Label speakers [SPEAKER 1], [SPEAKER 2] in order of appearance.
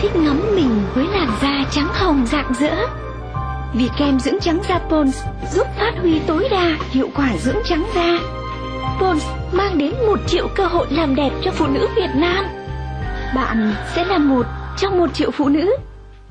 [SPEAKER 1] thích ngắm mình với làn da trắng hồng rạng rỡ. Vì kem dưỡng trắng da Pons giúp phát huy tối đa hiệu quả dưỡng trắng da. Pons mang đến một triệu cơ hội làm đẹp cho phụ nữ Việt Nam. Bạn sẽ là một trong một triệu phụ nữ